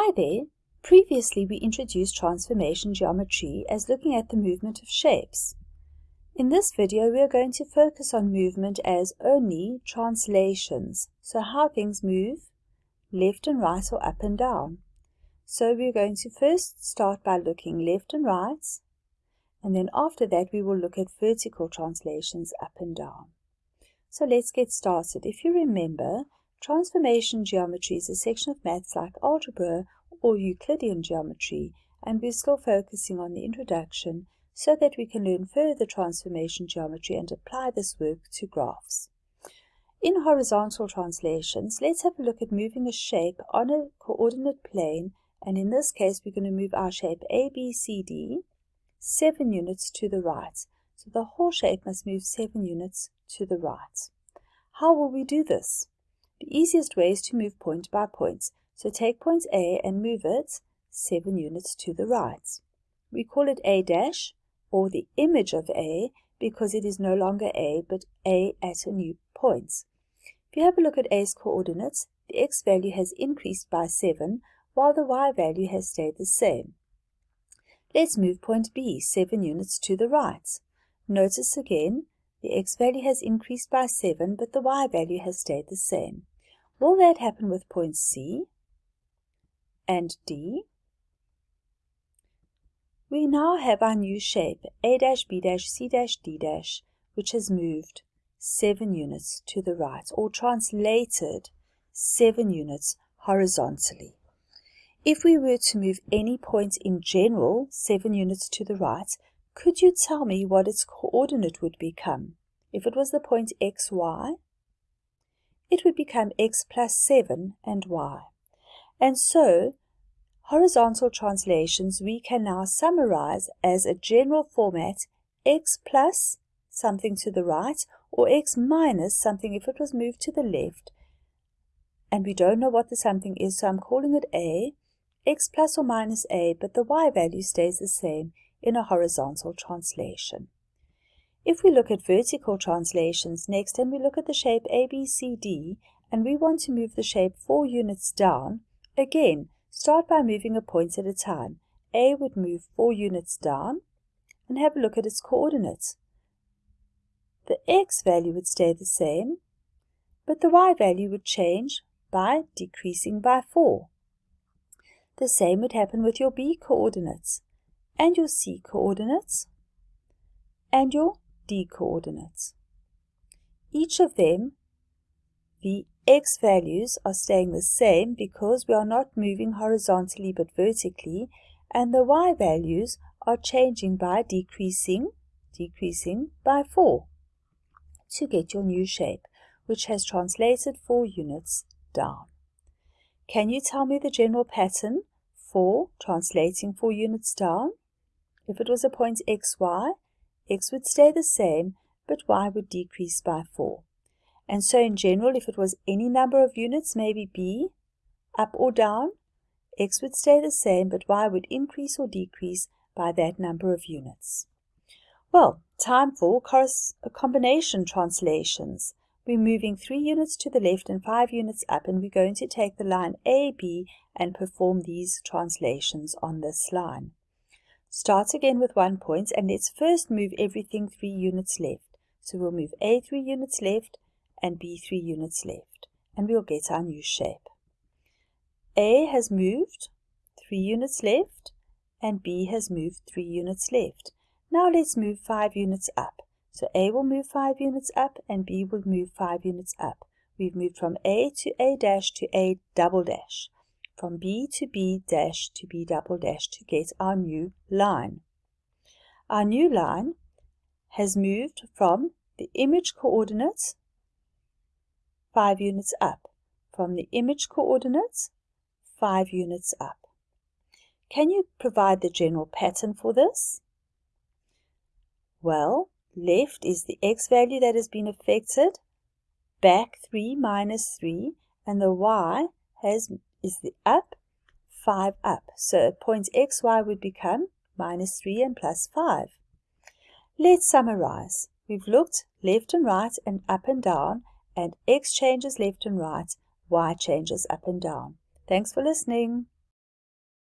Hi there! Previously we introduced transformation geometry as looking at the movement of shapes. In this video we are going to focus on movement as only translations, so how things move left and right or up and down. So we're going to first start by looking left and right, and then after that we will look at vertical translations up and down. So let's get started. If you remember, Transformation geometry is a section of maths like algebra or Euclidean geometry, and we're still focusing on the introduction so that we can learn further transformation geometry and apply this work to graphs. In horizontal translations, let's have a look at moving a shape on a coordinate plane, and in this case we're going to move our shape ABCD 7 units to the right. So the whole shape must move 7 units to the right. How will we do this? The easiest way is to move point by point. So take point A and move it 7 units to the right. We call it A dash or the image of A because it is no longer A but A at a new point. If you have a look at A's coordinates, the x value has increased by 7 while the y value has stayed the same. Let's move point B 7 units to the right. Notice again the x value has increased by 7, but the y value has stayed the same. Will that happen with points C and D? We now have our new shape, A dash, B dash, C dash, D which has moved 7 units to the right, or translated 7 units horizontally. If we were to move any point in general 7 units to the right, could you tell me what its coordinate would become? If it was the point xy, it would become x plus 7 and y. And so, horizontal translations we can now summarize as a general format x plus something to the right or x minus something if it was moved to the left. And we don't know what the something is, so I'm calling it a, x plus or minus a, but the y value stays the same in a horizontal translation. If we look at vertical translations next and we look at the shape ABCD and we want to move the shape 4 units down, again, start by moving a point at a time. A would move 4 units down and have a look at its coordinates. The x value would stay the same, but the y value would change by decreasing by 4. The same would happen with your b coordinates and your c coordinates and your d coordinates. Each of them, the x values are staying the same because we are not moving horizontally but vertically, and the y values are changing by decreasing, decreasing by 4 to get your new shape, which has translated 4 units down. Can you tell me the general pattern for translating 4 units down? If it was a point xy, x would stay the same, but y would decrease by 4. And so in general, if it was any number of units, maybe b, up or down, x would stay the same, but y would increase or decrease by that number of units. Well, time for combination translations. We're moving 3 units to the left and 5 units up, and we're going to take the line AB and perform these translations on this line. Start again with one point and let's first move everything 3 units left. So we'll move A 3 units left and B 3 units left and we'll get our new shape. A has moved 3 units left and B has moved 3 units left. Now let's move 5 units up. So A will move 5 units up and B will move 5 units up. We've moved from A to A dash to A double dash from B to B dash to B double dash to get our new line. Our new line has moved from the image coordinates 5 units up, from the image coordinates 5 units up. Can you provide the general pattern for this? Well, left is the x value that has been affected, back 3 minus 3, and the y has is the up, 5 up. So points xy would become minus 3 and plus 5. Let's summarize. We've looked left and right and up and down, and x changes left and right, y changes up and down. Thanks for listening.